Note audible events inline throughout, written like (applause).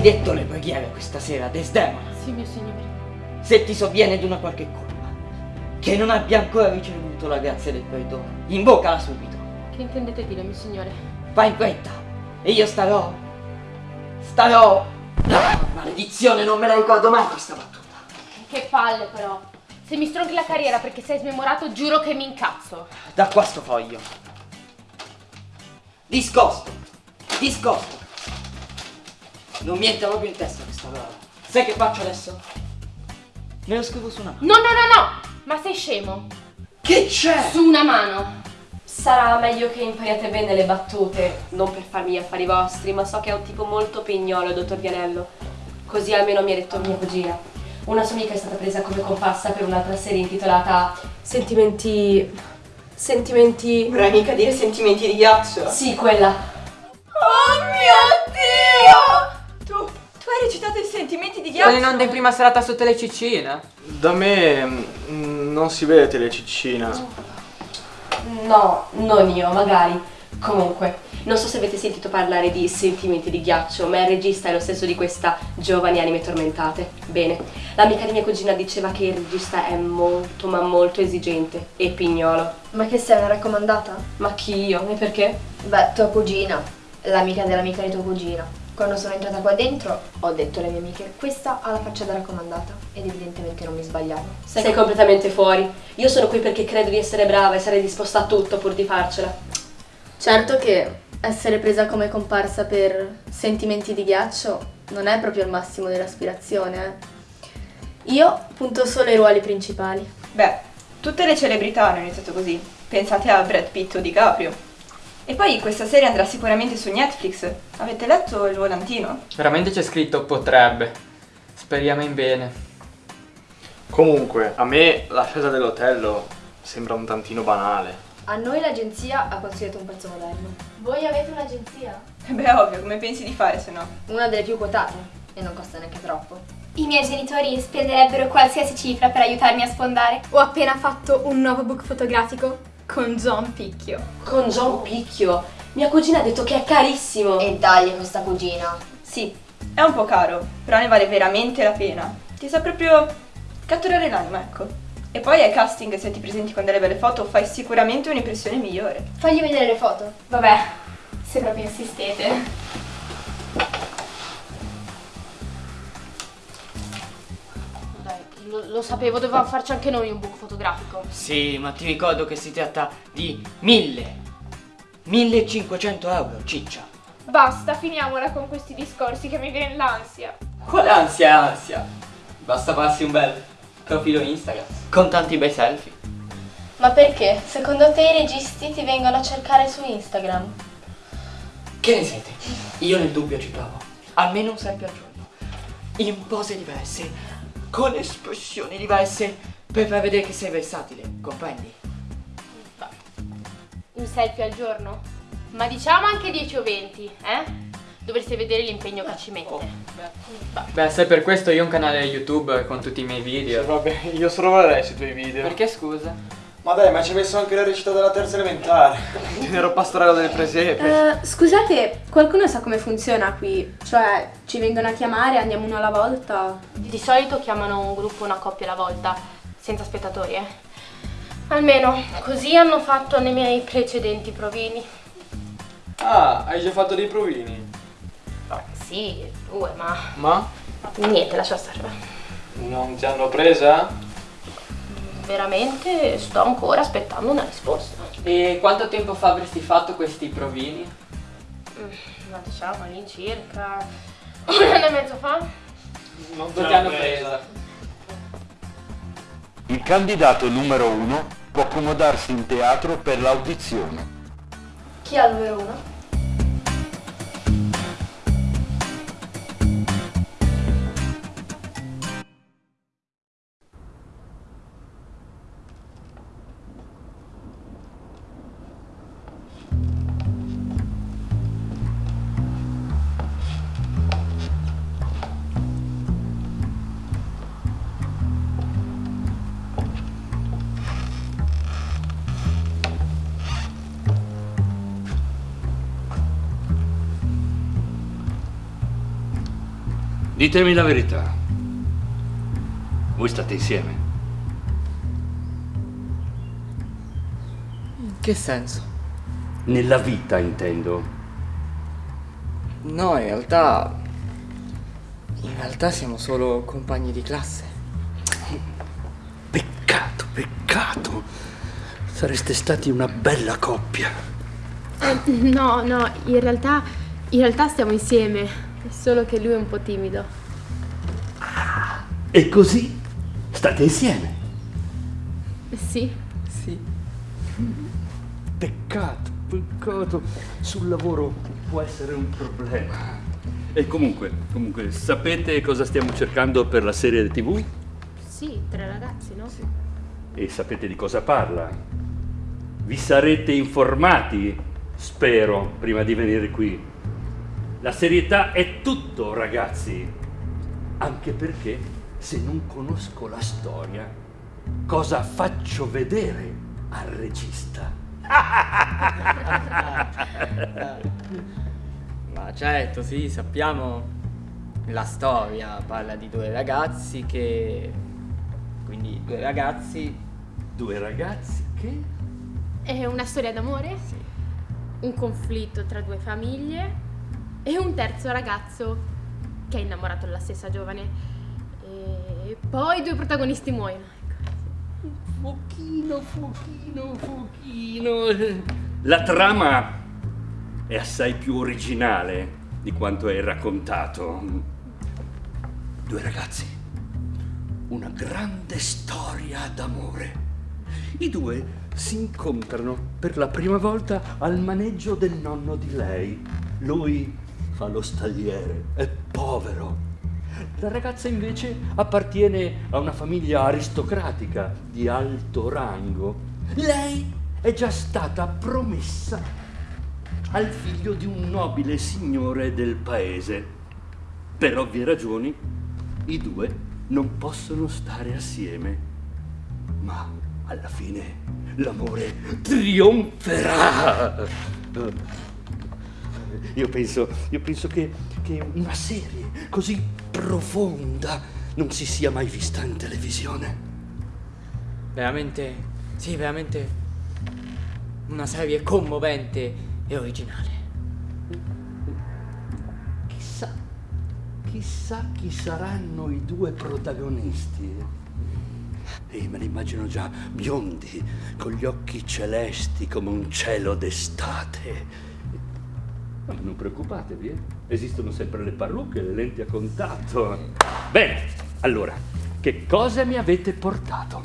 Hai detto le preghiere questa sera, Desdemona? Sì, mio signore. Se ti sovviene d'una qualche colpa, che non abbia ancora ricevuto la grazia del perdono, invocala subito. Che intendete dire, mio signore? Fai in fretta e io starò. Starò. Ah, maledizione, non me la ricordo mai questa battuta. Che palle però. Se mi stronchi la carriera perché sei smemorato, giuro che mi incazzo. Da qua sto foglio. Discosto. Discosto. Non mi entra proprio in testa questa parola. Sai che faccio adesso? Me lo scrivo su una mano. No, no, no, no! Ma sei scemo? Che c'è? Su una mano. Sarà meglio che impariate bene le battute, non per farmi gli affari vostri, ma so che è un tipo molto pignolo, dottor Vianello. Così almeno mi ha detto mia cugina. Una sua amica è stata presa come comparsa per un'altra serie intitolata Sentimenti... Sentimenti... Vorrei mica dire sentimenti di ghiaccio. Sì, quella. Oh mio Dio! Recitato i sentimenti di ghiaccio? Sono in onda in prima serata su Telecicina. Da me mm, non si vede Telecicina. No, non io, magari. Comunque, non so se avete sentito parlare di Sentimenti di ghiaccio, ma il regista è lo stesso di questa Giovani anime tormentate. Bene, l'amica di mia cugina diceva che il regista è molto ma molto esigente e pignolo. Ma che sei una raccomandata? Ma chi io? E perché? Beh, tua cugina, l'amica dell'amica di tua cugina. Quando sono entrata qua dentro ho detto alle mie amiche questa ha la faccia da raccomandata ed evidentemente non mi sbagliavo. Sei completamente fuori. Io sono qui perché credo di essere brava e sarei disposta a tutto pur di farcela. Certo che essere presa come comparsa per sentimenti di ghiaccio non è proprio il massimo dell'aspirazione, eh. Io punto solo ai ruoli principali. Beh, tutte le celebrità hanno iniziato così. Pensate a Brad Pitt o DiCaprio. E poi questa serie andrà sicuramente su Netflix. Avete letto il volantino? Veramente c'è scritto potrebbe. Speriamo in bene. Comunque, a me la scelta dell'hotel sembra un tantino banale. A noi l'agenzia ha consigliato un pezzo moderno. Voi avete un'agenzia? Eh Beh, ovvio, come pensi di fare se no? Una delle più quotate e non costa neanche troppo. I miei genitori spenderebbero qualsiasi cifra per aiutarmi a sfondare. Ho appena fatto un nuovo book fotografico con John Picchio. Con John Picchio. Mia cugina ha detto che è carissimo. E dagli questa cugina. Sì, è un po' caro, però ne vale veramente la pena. Ti sa proprio catturare l'anima, ecco. E poi ai casting, se ti presenti con delle belle foto, fai sicuramente un'impressione migliore. Fagli vedere le foto. Vabbè, se proprio insistete. Lo, lo sapevo, dovevamo farci anche noi un book fotografico. Sì, ma ti ricordo che si tratta di mille. 1500 euro, ciccia. Basta, finiamola con questi discorsi che mi viene l'ansia. Quale ansia ansia? Basta farsi un bel profilo Instagram. Con tanti bei selfie. Ma perché? Secondo te i registi ti vengono a cercare su Instagram? Che ne siete? Io nel dubbio ci provo. Almeno un selfie al giorno. In pose diverse, con espressioni diverse, per far vedere che sei versatile, comprendi? Un selfie al giorno? Ma diciamo anche 10 o 20, eh? Dovreste vedere l'impegno che ci mette. Beh, se per questo io ho un canale YouTube con tutti i miei video. Vabbè, io sorvolerei sui tuoi video. Perché scusa? Ma dai, ma ci hai messo anche la recita della terza elementare. (laughs) Ero pastorello delle presepe. Eh, scusate, qualcuno sa come funziona qui? Cioè, ci vengono a chiamare, andiamo uno alla volta? Di solito chiamano un gruppo una coppia alla volta, senza spettatori, eh. Almeno così hanno fatto nei miei precedenti provini. Ah, hai già fatto dei provini? Sì, due, ma Ma? niente, lascia stare. Non ti hanno presa? Veramente sto ancora aspettando una risposta. E quanto tempo fa avresti fatto questi provini? Mm, Ma diciamo all'incirca un anno e mezzo fa? Non ti hanno presa. Il candidato numero uno può accomodarsi in teatro per l'audizione. Chi ha il numero uno? Ditemi la verità. Voi state insieme? In che senso? Nella vita, intendo. No, in realtà... In realtà siamo solo compagni di classe. Peccato, peccato. Sareste stati una bella coppia. Eh, no, no, in realtà, in realtà stiamo insieme. È solo che lui è un po' timido. E così state insieme. Sì. Sì. Peccato, peccato. Sul lavoro può essere un problema. E comunque, comunque, sapete cosa stiamo cercando per la serie TV? Sì, tre ragazzi, no? Sì. E sapete di cosa parla? Vi sarete informati, spero, prima di venire qui. La serietà è tutto, ragazzi. Anche perché se non conosco la storia, cosa faccio vedere al regista? (laughs) Ma certo, sì, sappiamo la storia. Parla di due ragazzi che... Quindi due ragazzi... Due ragazzi che? È una storia d'amore? Sì. Un conflitto tra due famiglie e un terzo ragazzo che è innamorato della stessa giovane. E poi due protagonisti muoiono. Fuochino, fuochino, fuochino. La trama è assai più originale di quanto è raccontato. Due ragazzi, una grande storia d'amore. I due si incontrano per la prima volta al maneggio del nonno di lei. Lui fa lo stagliere, è povero. La ragazza invece appartiene a una famiglia aristocratica di alto rango. Lei è già stata promessa al figlio di un nobile signore del paese. Per ovvie ragioni, i due non possono stare assieme. Ma alla fine l'amore trionferà. Io penso, io penso che, che una serie così profonda non si sia mai vista in televisione. Veramente, sì, veramente una serie commovente e originale. Chissà, chissà chi saranno i due protagonisti. E me li immagino già biondi, con gli occhi celesti come un cielo d'estate. Ma non preoccupatevi, eh? esistono sempre le parrucche, le lenti a contatto. Bene, allora, che cosa mi avete portato?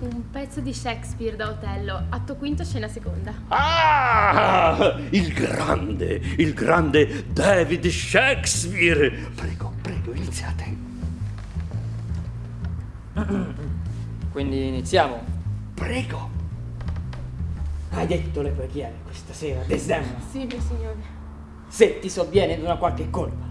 Un pezzo di Shakespeare da Otello, atto quinto, scena seconda. Ah! Il grande, il grande David Shakespeare! Prego, prego, iniziate. Quindi iniziamo. Prego. Hai detto le preghiere questa sera, Desdemona? Sì, mio signore. Se ti sovviene di una qualche colpa,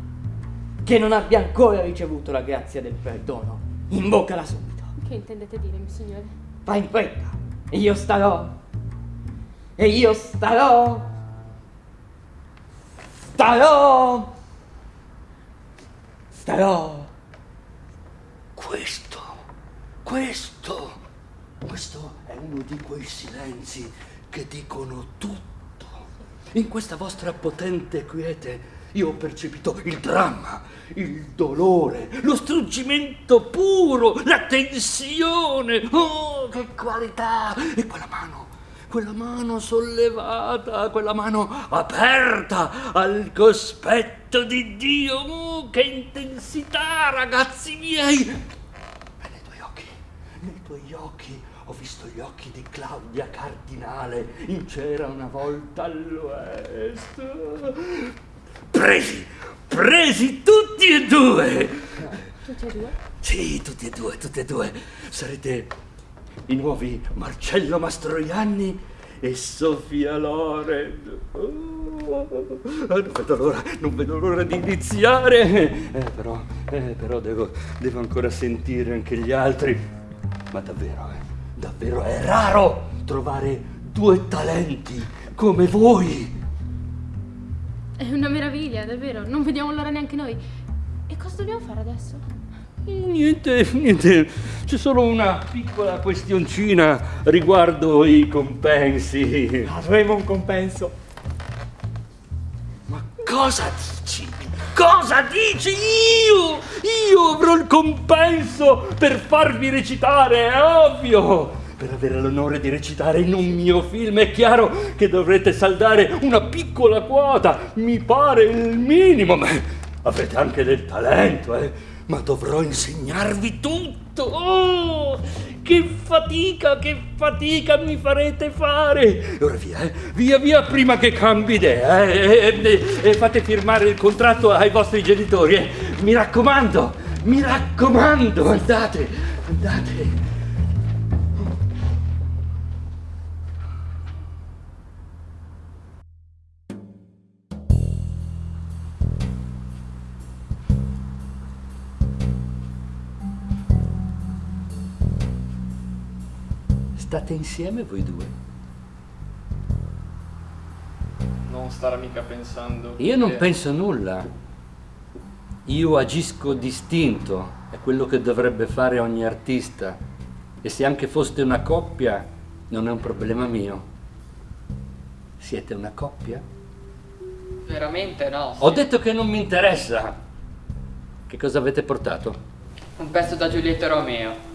che non abbia ancora ricevuto la grazia del perdono, invocala subito. Che intendete dire, mio signore? Fai in fretta, e io starò. E io starò. Starò. Starò. Questo, questo, questo è uno di quei silenzi che dicono tutto. In questa vostra potente quiete io ho percepito il dramma, il dolore, lo struggimento puro, la tensione. Oh, che qualità! E quella mano, quella mano sollevata, quella mano aperta al cospetto di Dio. Oh, che intensità, ragazzi miei! E nei tuoi occhi, nei tuoi occhi ho visto gli occhi di Claudia Cardinale in C'era una volta all'Oest. Presi, presi tutti e due! Tutti e due? Sì, tutti e due, tutti e due. Sarete i nuovi Marcello Mastroianni e Sofia Loren. Oh, non vedo l'ora, non vedo l'ora di iniziare. Eh, però, eh, però devo, devo ancora sentire anche gli altri. Ma davvero, eh, davvero è raro trovare due talenti come voi. È una meraviglia, davvero. Non vediamo l'ora neanche noi. E cosa dobbiamo fare adesso? Niente, niente, c'è solo una piccola questioncina riguardo i compensi. Avremo un compenso. Cosa dici? Cosa dici? Io? Io avrò il compenso per farvi recitare, è ovvio! Per avere l'onore di recitare in un mio film è chiaro che dovrete saldare una piccola quota, mi pare il minimo, ma avete anche del talento, eh? Ma dovrò insegnarvi tutto! Oh, che fatica, che fatica mi farete fare! Ora via, eh? via, via, prima che cambi idea, eh? E, e- e fate firmare il contratto ai vostri genitori, eh? Mi raccomando, mi raccomando, andate, andate. State insieme voi due? Non starà mica pensando. Io non penso nulla. Io agisco distinto, è quello che dovrebbe fare ogni artista. E se anche foste una coppia, non è un problema mio. Siete una coppia? Veramente no. Ho detto che non mi interessa. Che cosa avete portato? Un pezzo da Giulietta Romeo.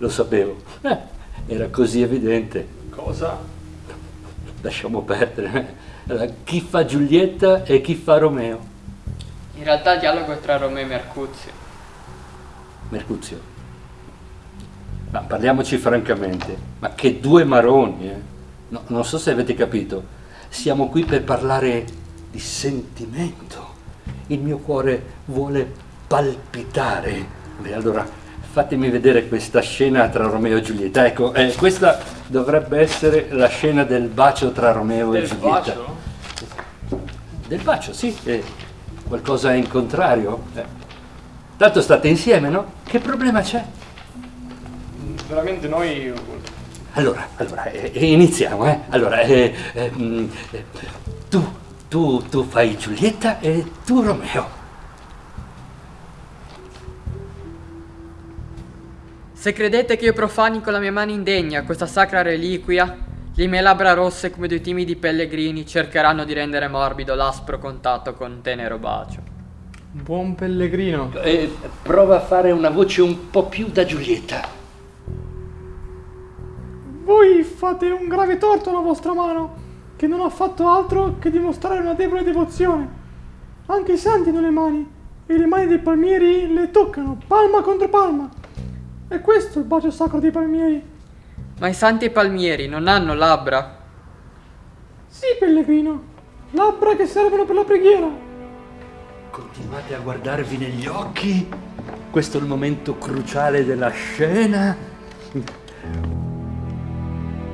Lo sapevo. Eh, era così evidente. Cosa? Lasciamo perdere. Allora, chi fa Giulietta e chi fa Romeo? In realtà il dialogo è tra Romeo e Mercuzio. Mercuzio. Ma parliamoci francamente, ma che due maroni, eh? No, non so se avete capito, siamo qui per parlare di sentimento. Il mio cuore vuole palpitare. Beh, allora fatemi vedere questa scena tra Romeo e Giulietta. Ecco, eh, questa dovrebbe essere la scena del bacio tra Romeo e Del Giulietta. bacio? Del bacio, sì. Eh, qualcosa in contrario? Eh. Tanto state insieme, no? Che problema c'è? Veramente noi... Allora, allora, eh, eh, iniziamo, eh. Allora, eh, mm, tu, tu, tu fai Giulietta e tu Romeo. Se credete che io profani con la mia mano indegna questa sacra reliquia, le mie labbra rosse come due timidi pellegrini cercheranno di rendere morbido l'aspro contatto con tenero bacio. Buon pellegrino. Eh, prova a fare una voce un po' più da Giulietta. Voi fate un grave torto alla vostra mano, che non ha fatto altro che dimostrare una debole devozione. Anche i santi hanno le mani, e le mani dei palmieri le toccano, palma contro palma. E questo è il bacio sacro dei palmieri. Ma i santi e palmieri non hanno labbra? Sì, pellegrino, labbra che servono per la preghiera. Continuate a guardarvi negli occhi. Questo è il momento cruciale della scena.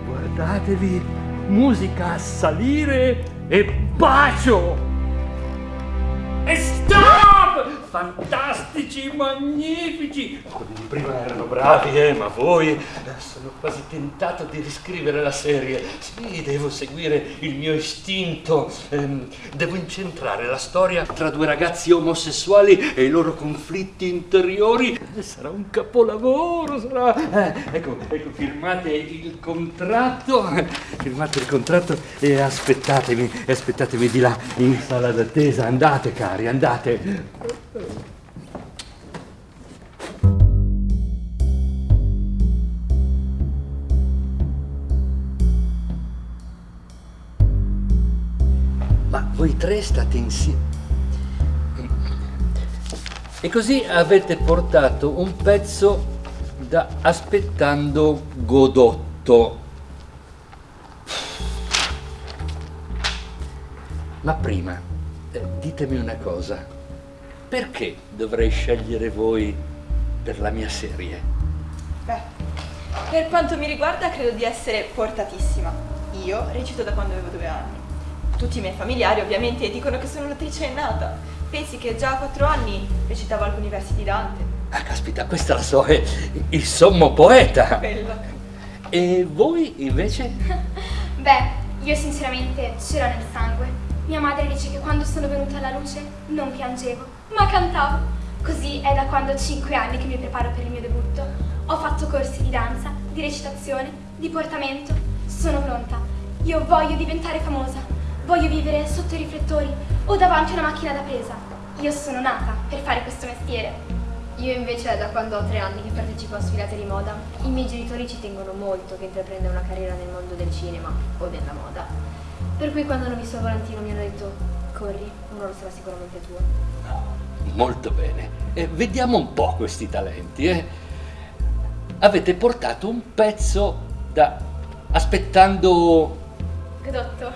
Guardatevi, musica a salire e bacio! Fantastici, magnifici! Di prima erano bravi, eh, ma voi sono quasi tentato di riscrivere la serie. Sì, devo seguire il mio istinto. ehm, devo incentrare la storia tra due ragazzi omosessuali e i loro conflitti interiori. Eh, Sarà un capolavoro, sarà. eh, ecco, ecco, firmate il contratto. Firmate il contratto e aspettatemi, aspettatemi di là in sala d'attesa. Andate, cari, andate. Ma voi tre state insieme. E così avete portato un pezzo da aspettando Godotto. Ma prima, eh, ditemi una cosa. Perché dovrei scegliere voi per la mia serie? Beh, per quanto mi riguarda credo di essere portatissima. Io recito da quando avevo due anni. Tutti i miei familiari ovviamente dicono che sono un'attrice innata. Pensi che già a quattro anni recitavo alcuni versi di Dante. Ah, caspita, questa la so, è il sommo poeta. Bella. E voi invece? (laughs) Beh, io sinceramente ce l'ho nel sangue. Mia madre dice che quando sono venuta alla luce non piangevo, ma cantavo. Così è da quando ho 5 anni che mi preparo per il mio debutto. Ho fatto corsi di danza, di recitazione, di portamento. Sono pronta. Io voglio diventare famosa. Voglio vivere sotto i riflettori o davanti a una macchina da presa. Io sono nata per fare questo mestiere. Io invece è da quando ho tre anni che partecipo a sfilate di moda. I miei genitori ci tengono molto che intraprenda una carriera nel mondo del cinema o della moda. Per cui quando hanno visto Valentino mi hanno detto corri, uno lo sarà sicuramente tuo. Molto bene. Eh, vediamo un po' questi talenti. eh. Avete portato un pezzo da... aspettando Godotto.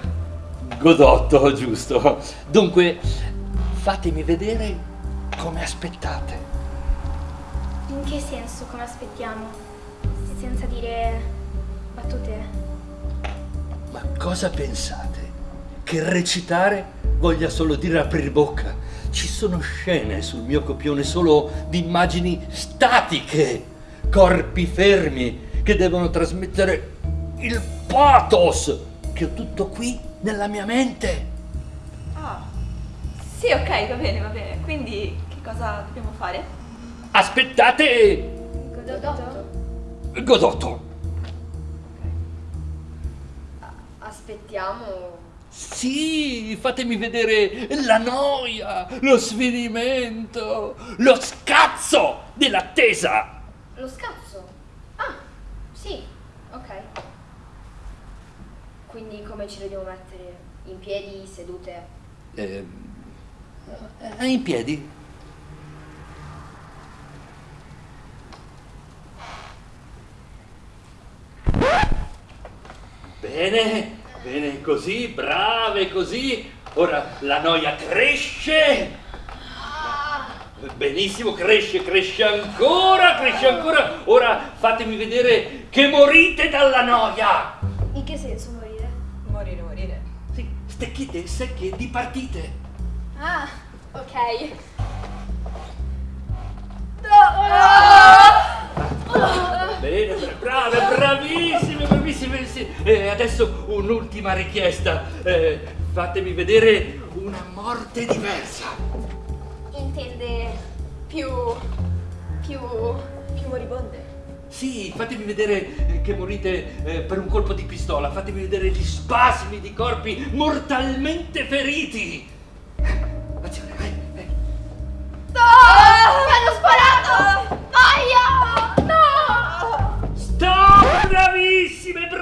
Godotto, (laughs) giusto. Dunque, fatemi vedere come aspettate. In che senso come aspettiamo? Senza dire battute? Ma cosa pensate? Che recitare voglia solo dire aprire bocca? Ci sono scene sul mio copione solo di immagini statiche, corpi fermi che devono trasmettere il pathos che ho tutto qui nella mia mente. Ah, sì, ok, va bene, va bene. Quindi che cosa dobbiamo fare? Aspettate Godotto? Godotto. Aspettiamo. Sì, fatemi vedere la noia, lo sfinimento, lo scazzo dell'attesa. Lo scazzo? Ah, sì, ok. Quindi come ci dobbiamo mettere? In piedi, sedute? Eh, eh, in piedi. Bene, bene così, brave così. Ora la noia cresce. Benissimo, cresce, cresce ancora, cresce ancora. Ora fatemi vedere che morite dalla noia. In che senso morire? Morire, morire. Sì, stecchite, secche, dipartite. Ah, ok. Bene, brave, bravissime, bravissime. Sì. E adesso un'ultima richiesta. Eh, fatemi vedere una morte diversa. Intende più... più... più moribonde. Sì, fatemi vedere che morite eh, per un colpo di pistola, fatemi vedere gli spasmi di corpi mortalmente feriti.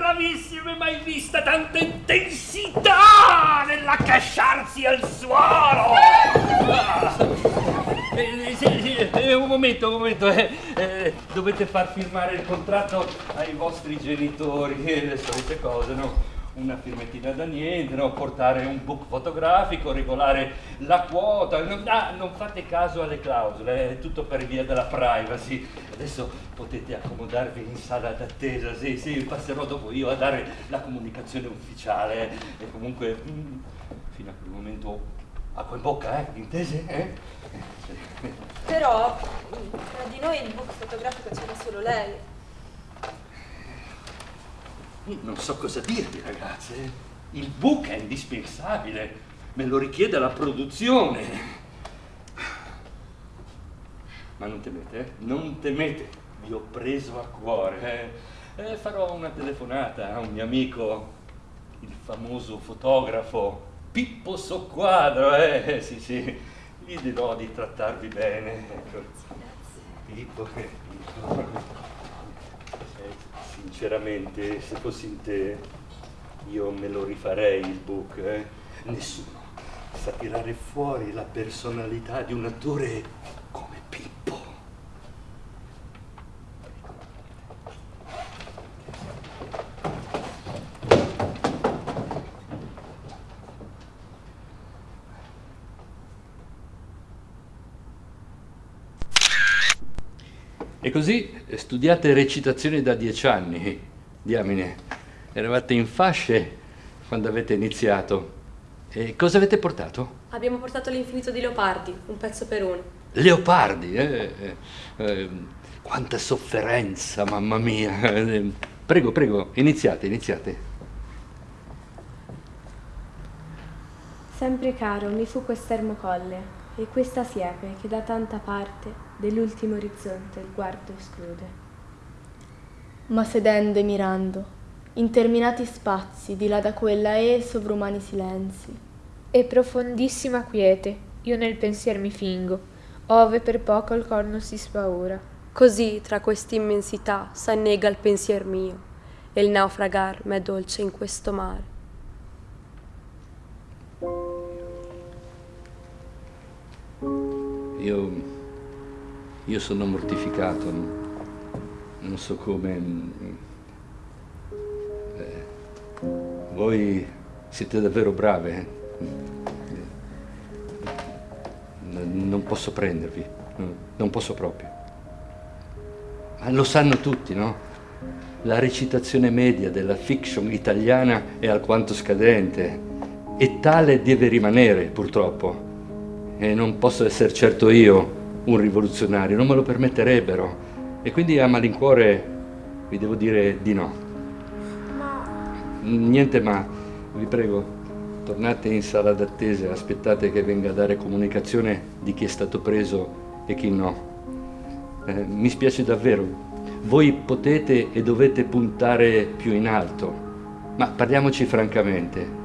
Bravissime, mai vista tanta intensità nell'accasciarsi al suolo! Ah. Eh, sì, sì, eh, un momento, un momento, eh, eh, dovete far firmare il contratto ai vostri genitori, eh, le solite cose, no? Una firmettina da niente, no? portare un book fotografico, regolare la quota, non, ah, non fate caso alle clausole, è tutto per via della privacy. Adesso potete accomodarvi in sala d'attesa, sì, sì, passerò dopo io a dare la comunicazione ufficiale e comunque mm, fino a quel momento acqua in bocca, eh, intese? Eh? Però tra di noi il book fotografico c'era solo lei. Non so cosa dirvi, ragazze. Il book è indispensabile, me lo richiede la produzione. Ma non temete, eh? Non temete, vi ho preso a cuore. Eh? Eh, farò una telefonata a un mio amico, il famoso fotografo Pippo Socquadro, eh? Sì, sì, gli dirò di trattarvi bene. Ecco. Pippo, eh, Pippo. Sinceramente, se fossi in te, io me lo rifarei il book. Eh? Nessuno sa tirare fuori la personalità di un attore come Pippo. E così eh, studiate recitazione da dieci anni, diamine. Eravate in fasce quando avete iniziato. E cosa avete portato? Abbiamo portato l'infinito di Leopardi, un pezzo per uno. Leopardi, eh? eh, eh, quanta sofferenza, mamma mia. (laughs) Prego, prego, iniziate, iniziate. Sempre caro mi fu quest'ermocolle e questa siepe che da tanta parte dell'ultimo orizzonte il guardo esclude. Ma sedendo e mirando, interminati spazi di là da quella e sovrumani silenzi. E profondissima quiete, io nel pensier mi fingo, ove per poco il cor non si spaura. Così tra quest'immensità s'annega il pensier mio, e il naufragar m'è dolce in questo mare. Io, io sono mortificato, non so come... eh, voi siete davvero brave. eh. N- Non posso prendervi, no, non posso proprio. Ma lo sanno tutti, no? La recitazione media della fiction italiana è alquanto scadente e tale deve rimanere, purtroppo. E non posso essere certo io un rivoluzionario, non me lo permetterebbero. E quindi a malincuore vi devo dire di no. Niente ma, vi prego, tornate in sala d'attesa, aspettate che venga a dare comunicazione di chi è stato preso e chi no. Eh, mi spiace davvero, voi potete e dovete puntare più in alto, ma parliamoci francamente,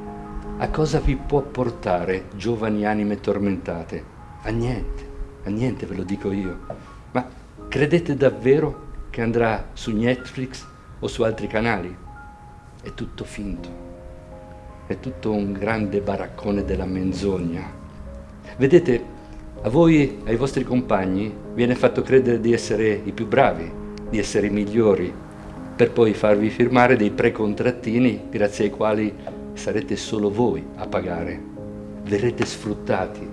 a cosa vi può portare giovani anime tormentate? A niente, a niente ve lo dico io. Ma credete davvero che andrà su Netflix o su altri canali? È tutto finto, è tutto un grande baraccone della menzogna. Vedete, a voi, ai vostri compagni, viene fatto credere di essere i più bravi, di essere i migliori, per poi farvi firmare dei precontrattini grazie ai quali sarete solo voi a pagare. Verrete sfruttati.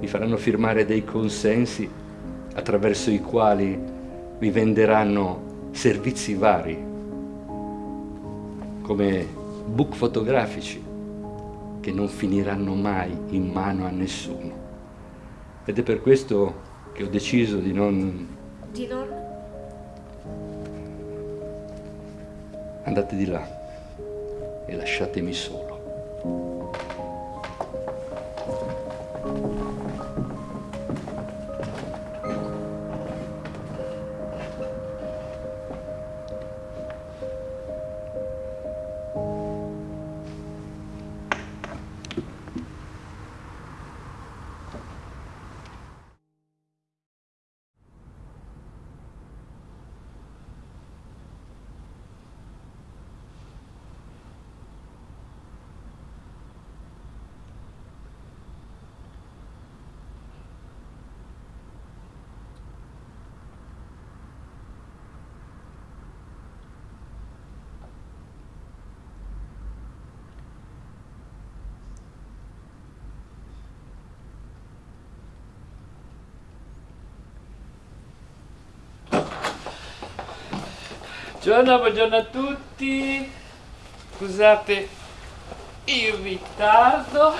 Vi faranno firmare dei consensi attraverso i quali vi venderanno servizi vari, come book fotografici che non finiranno mai in mano a nessuno. Ed è per questo che ho deciso di non... Di non? Andate di là e lasciatemi solo. Buongiorno, buongiorno a tutti. Scusate il ritardo.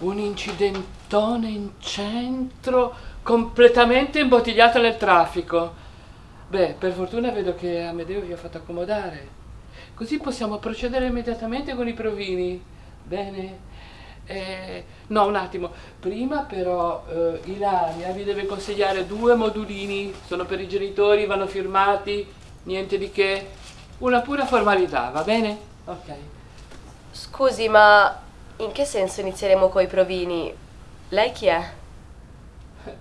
Un incidentone in centro, completamente imbottigliato nel traffico. Beh, per fortuna vedo che Amedeo vi ha fatto accomodare. Così possiamo procedere immediatamente con i provini. Bene? Eh, no, un attimo. Prima però eh, Ilaria vi deve consigliare due modulini. Sono per i genitori, vanno firmati. Niente di che. Una pura formalità, va bene? Ok. Scusi, ma in che senso inizieremo coi provini? Lei chi è? (laughs)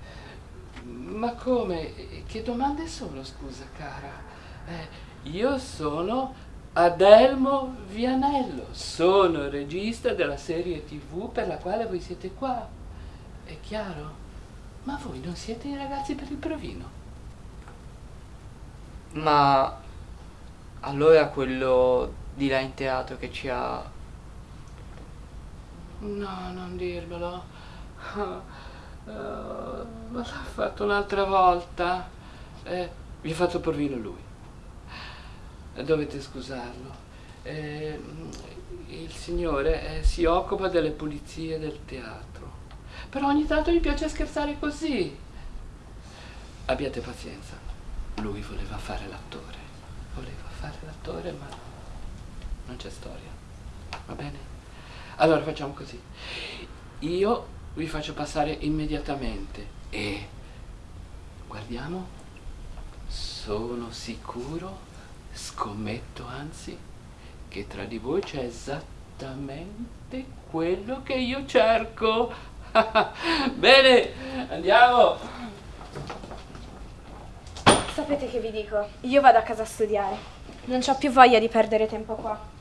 Ma come? Che domande sono, scusa, cara? Eh, io sono Adelmo Vianello, sono il regista della serie tv per la quale voi siete qua. È chiaro? Ma voi non siete i ragazzi per il provino? Ma allora quello di là in teatro che ci ha... No, non dirmelo. Ah, eh, ma l'ha fatto un'altra volta. Eh, vi ha fatto provino lui. Dovete scusarlo. Eh, il signore eh, si occupa delle pulizie del teatro. Però ogni tanto gli piace scherzare così. Abbiate pazienza. Lui voleva fare l'attore. Voleva fare l'attore, ma non c'è storia. Va bene? Allora facciamo così. Io vi faccio passare immediatamente e guardiamo. Sono sicuro, scommetto anzi, che tra di voi c'è esattamente quello che io cerco. (laughs) Bene, andiamo. Sapete che vi dico? Io vado a casa a studiare. Non ho più voglia di perdere tempo qua.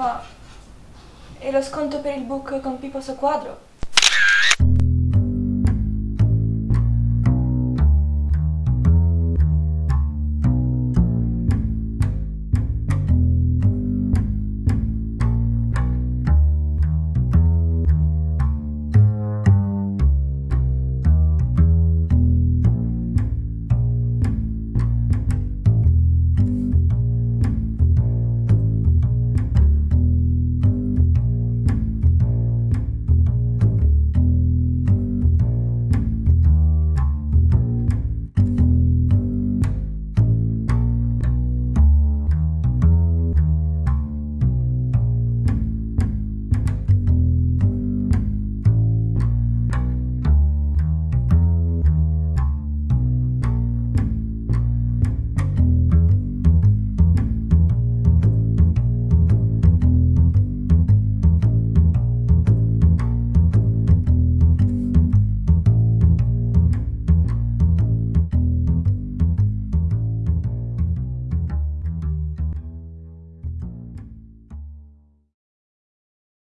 Ma... E lo sconto per il book con Pippo su quadro?